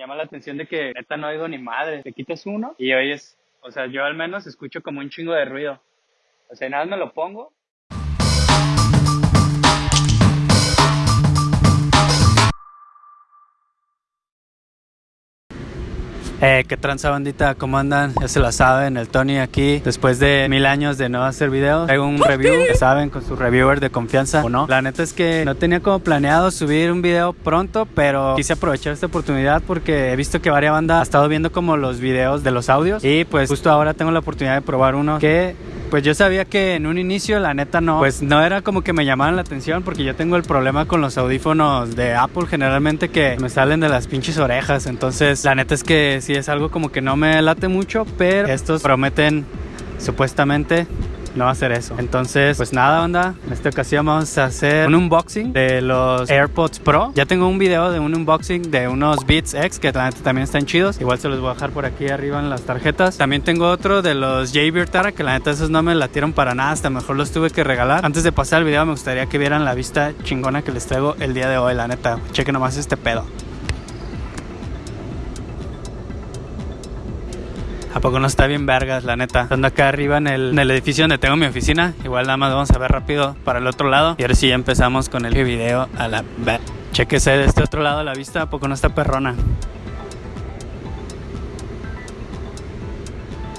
llama la atención de que neta no oigo ni madre. Te quitas uno y oyes, o sea, yo al menos escucho como un chingo de ruido. O sea, nada me lo pongo Eh, ¿Qué tranza bandita? ¿Cómo andan? Ya se la saben, el Tony aquí, después de mil años de no hacer videos, traigo un review, ya saben, con su reviewer de confianza o no. La neta es que no tenía como planeado subir un video pronto, pero quise aprovechar esta oportunidad porque he visto que varias bandas ha estado viendo como los videos de los audios y pues justo ahora tengo la oportunidad de probar uno que pues yo sabía que en un inicio la neta no, pues no era como que me llamaran la atención porque yo tengo el problema con los audífonos de Apple generalmente que me salen de las pinches orejas, entonces la neta es que sí es algo como que no me late mucho, pero estos prometen supuestamente no hacer eso. Entonces, pues nada, onda. En esta ocasión vamos a hacer un unboxing de los AirPods Pro. Ya tengo un video de un unboxing de unos Beats X que también están chidos. Igual se los voy a dejar por aquí arriba en las tarjetas. También tengo otro de los Jaybird Tara que la neta esos no me latieron para nada. Hasta mejor los tuve que regalar. Antes de pasar el video me gustaría que vieran la vista chingona que les traigo el día de hoy. La neta, chequen nomás este pedo. ¿A poco no está bien vergas, la neta? Estando acá arriba en el, edificio donde tengo mi oficina. Igual nada más vamos a ver rápido para el otro lado. Y ahora sí ya empezamos con el video a la... Chequese de este otro lado la vista, ¿a poco no está perrona?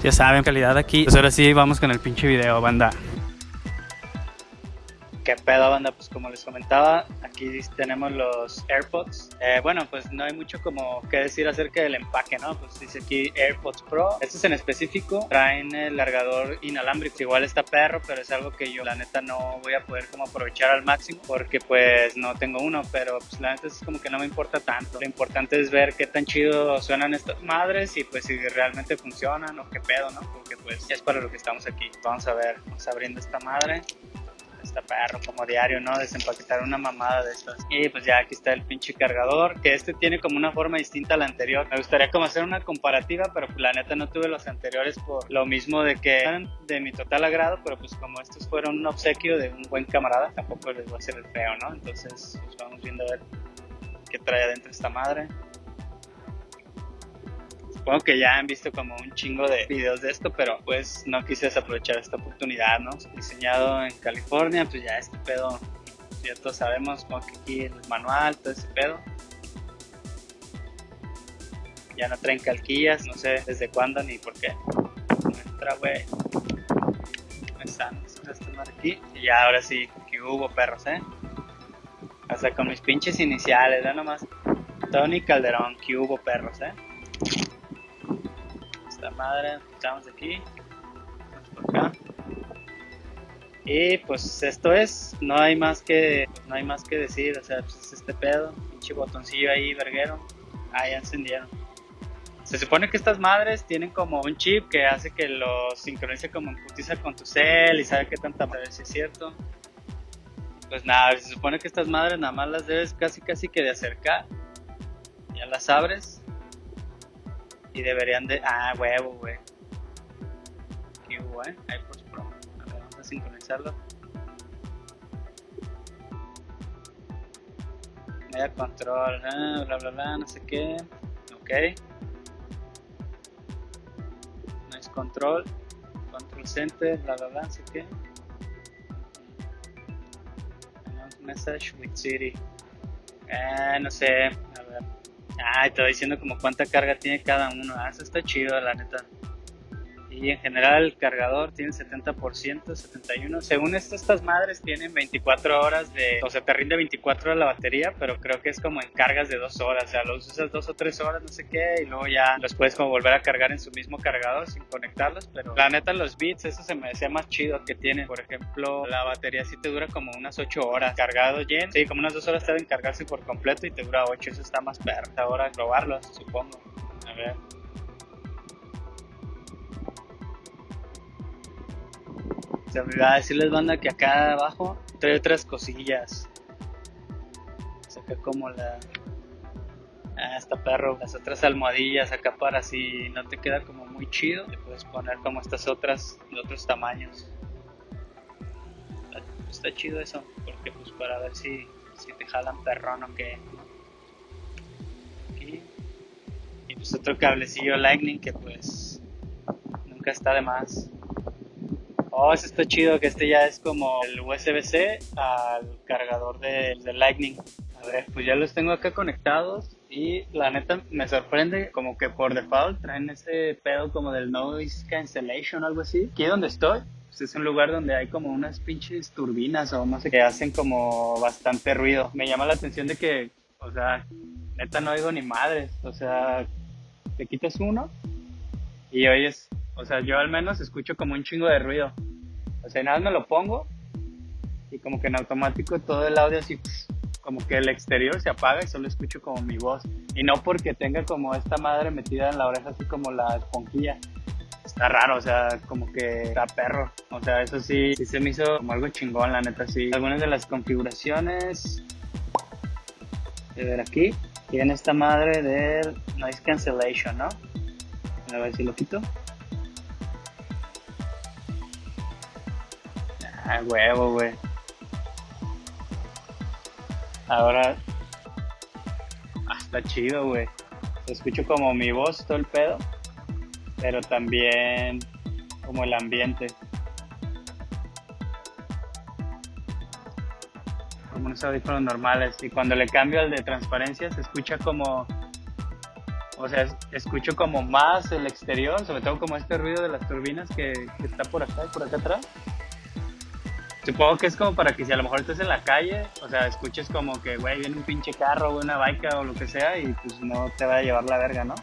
Ya saben, calidad aquí. Pues ahora sí vamos con el pinche video, banda. ¿Qué pedo, banda? Pues como les comentaba, aquí tenemos los AirPods. Eh, bueno, pues no hay mucho como que decir acerca del empaque, ¿no? Pues dice aquí AirPods Pro. Estos en específico traen el largador inalámbrico. Igual está perro, pero es algo que yo la neta no voy a poder como aprovechar al máximo porque pues no tengo uno, pero pues la neta es como que no me importa tanto. Lo importante es ver qué tan chido suenan estas madres y pues si realmente funcionan o qué pedo, ¿no? Porque pues es para lo que estamos aquí. Vamos a ver, vamos abriendo esta madre está perro como diario, ¿no? Desempaquetar una mamada de estas. Y pues ya aquí está el pinche cargador, que este tiene como una forma distinta a la anterior. Me gustaría como hacer una comparativa, pero la neta no tuve los anteriores por lo mismo de que eran de mi total agrado, pero pues como estos fueron un obsequio de un buen camarada, tampoco les voy a hacer el feo, ¿no? Entonces pues vamos viendo a ver qué trae adentro esta madre. Supongo que ya han visto como un chingo de videos de esto, pero pues no quise desaprovechar esta oportunidad, ¿no? Diseñado en California, pues ya este pedo, ya todos sabemos, como que aquí el manual, todo ese pedo. Ya no traen calquillas, no sé desde cuándo ni por qué. No entra, güey. Están, están aquí. Y ya ahora sí, que hubo perros, ¿eh? Hasta con mis pinches iniciales, ¿no? Nomás. Tony Calderón, que hubo perros, ¿eh? La madre, estamos aquí, por acá. Y pues esto es, no hay más que, no hay más que decir, o sea, pues es este pedo, pinche botoncillo ahí, verguero, ahí encendieron. Se supone que estas madres tienen como un chip que hace que lo sincronice como en putiza con tu cel y sabe qué tanta madre si es cierto. Pues nada, se supone que estas madres nada más las debes casi casi que de acercar. Ya las abres y deberían de. Ah, huevo, güey. Qué hubo, eh. AirPods Pro. A ver, vamos a sincronizarlo. Media control, ah, bla bla bla, no sé qué. Ok. No es control. Control center, bla bla bla, no sé qué. Message with Siri. Eh, no sé. A ver. Ah, te diciendo como cuánta carga tiene cada uno. Ah, eso está chido, la neta. Y en general el cargador tiene 70%, 71%. Según esto, estas madres tienen 24 horas de... O sea, te rinde 24 horas la batería, pero creo que es como en cargas de 2 horas. O sea, los usas 2 o 3 horas, no sé qué, y luego ya los puedes como volver a cargar en su mismo cargador sin conectarlos. Pero la neta, los bits, eso se me decía más chido que tienen. Por ejemplo, la batería sí te dura como unas 8 horas. Cargado lleno, sí, como unas 2 horas te deben cargarse por completo y te dura 8. Eso está más perro. Ahora probarlos, supongo. A ver. Se me va a decirles, banda, que acá abajo trae otras cosillas. Saca como la. Ah, está perro. Las otras almohadillas acá para si no te queda como muy chido. Te puedes poner como estas otras de otros tamaños. Está, chido eso, porque pues para ver si, si te jalan perrón o qué. Aquí. pues otro cablecillo Lightning que pues nunca está de más. Oh, eso está chido, que este ya es como el USB-C al cargador de, de Lightning. A ver, pues ya los tengo acá conectados y la neta me sorprende como que por default traen ese pedo como del noise cancellation o algo así. Aquí donde estoy, pues es un lugar donde hay como unas pinches turbinas o no sé, que hacen como bastante ruido. Me llama la atención de que, o sea, neta no oigo ni madres. O sea, te quitas uno y oyes, o sea, yo al menos escucho como un chingo de ruido. O sea, nada me lo pongo y como que en automático todo el audio así como que el exterior se apaga y solo escucho como mi voz. Y no porque tenga como esta madre metida en la oreja así como la esponjilla. Está raro, o sea, como que está perro. O sea, eso sí, sí se me hizo como algo chingón, la neta, sí. Algunas de las configuraciones, de ver aquí, tiene esta madre de noise cancellation, ¿no? A ver si lo quito. Ah, huevo, güey. Ahora. Ah, está chido, güey. Escucho como mi voz, todo el pedo. Pero también como el ambiente. Como unos audífonos normales. Y cuando le cambio al de transparencia, se escucha como. O sea, escucho como más el exterior, sobre todo como este ruido de las turbinas que, que está por acá y por acá atrás. Supongo que es como para que si a lo mejor estás en la calle, o sea, escuches como que, güey, viene un pinche carro, o una bike o lo que sea y pues no te va a llevar la verga, ¿no?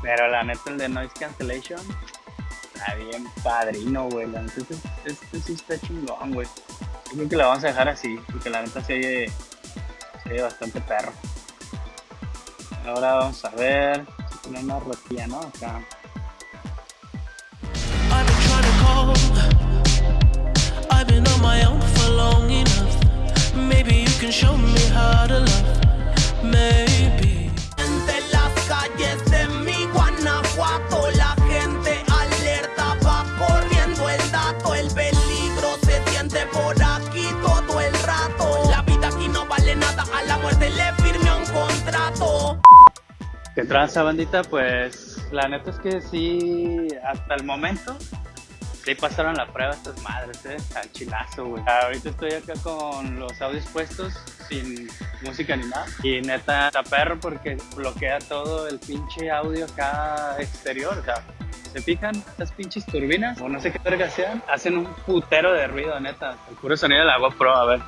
Pero la neta, el de noise cancellation está bien padrino, güey. La neta, este, este, sí está chingón, güey. Yo creo que lo vamos a dejar así, porque la neta se oye, se oye bastante perro. Ahora vamos a ver si tiene una rotilla, ¿no? Acá. ¿Qué tranza, bandita? Pues la neta es que sí, hasta el momento Sí pasaron la prueba estas madres, eh, al chilazo, güey. Ahorita estoy acá con los audios puestos, sin música ni nada. Y neta, está perro porque bloquea todo el pinche audio acá exterior, o sea, ¿Se fijan? Estas pinches turbinas, o no sé qué verga sean, hacen un putero de ruido, neta. El puro sonido de la GoPro, a ver.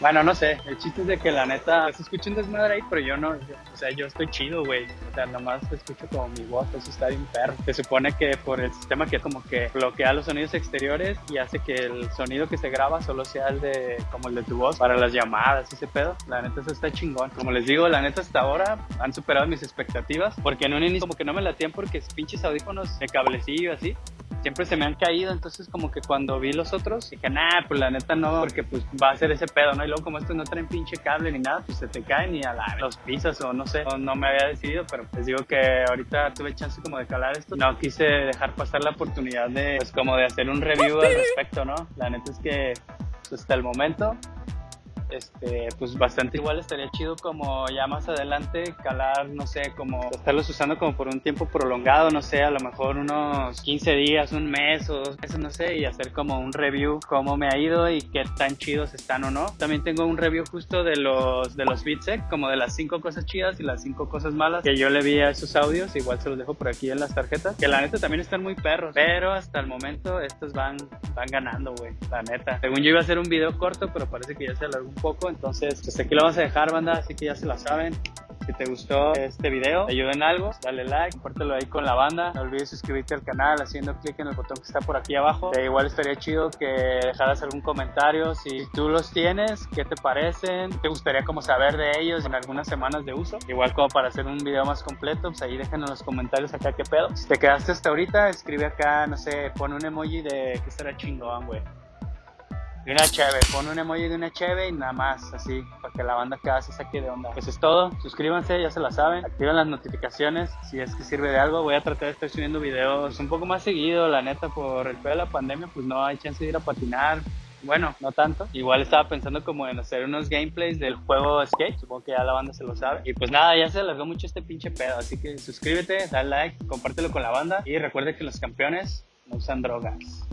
Bueno, no sé, el chiste es de que la neta se escucha un desmadre ahí, pero yo no, o sea, yo estoy chido, güey. O sea, nomás escucho como mi voz, eso está bien perro. Se supone que por el sistema que como que bloquea los sonidos exteriores y hace que el sonido que se graba solo sea el de, como el de tu voz para las llamadas ese pedo. La neta, eso está chingón. Como les digo, la neta hasta ahora han superado mis expectativas, porque en un inicio como que no me latían porque pinches audífonos de cablecillo así siempre se me han caído, entonces como que cuando vi los otros dije, nah, pues la neta no, porque pues va a ser ese pedo, ¿no? Y luego como estos no traen pinche cable ni nada, pues se te caen y a la, los pisas o no sé, no, me había decidido, pero les digo que ahorita tuve chance como de calar esto, no quise dejar pasar la oportunidad de, pues como de hacer un review al respecto, ¿no? La neta es que pues, hasta el momento este, pues bastante igual estaría chido como ya más adelante calar, no sé, como estarlos usando como por un tiempo prolongado, no sé, a lo mejor unos 15 días, un mes o dos meses, no sé, y hacer como un review cómo me ha ido y qué tan chidos están o no. También tengo un review justo de los de los Beatsec, como de las cinco cosas chidas y las cinco cosas malas que yo le vi a esos audios, igual se los dejo por aquí en las tarjetas, que la neta también están muy perros, pero hasta el momento estos van van ganando, güey, la neta. Según yo iba a hacer un video corto, pero parece que ya se alargó poco, entonces pues aquí lo vamos a dejar banda, así que ya se la saben. Si te gustó este video, te en algo, dale like, compártelo ahí con la banda. No olvides suscribirte al canal haciendo clic en el botón que está por aquí abajo. Eh, igual estaría chido que dejaras algún comentario. Si tú los tienes, ¿qué te parecen? ¿Te gustaría como saber de ellos en algunas semanas de uso? Igual como para hacer un video más completo, pues ahí dejen en los comentarios acá qué pedo. Si te quedaste hasta ahorita, escribe acá, no sé, pon un emoji de que estará chingón, güey de una cheve, pon un emoji de una cheve y nada más, así, para que la banda cada se saque de onda. Eso es todo, suscríbanse, ya se la saben, activen las notificaciones si es que sirve de algo. Voy a tratar de estar subiendo videos un poco más seguido, la neta, por el pedo de la pandemia, pues no hay chance de ir a patinar Bueno, no tanto. Igual estaba pensando como en hacer unos gameplays del juego Skate. Supongo que ya la banda se lo sabe. Y pues nada, ya se alargó mucho este pinche pedo. Así que suscríbete, dale like, compártelo con la banda. Y recuerde que los campeones no usan drogas.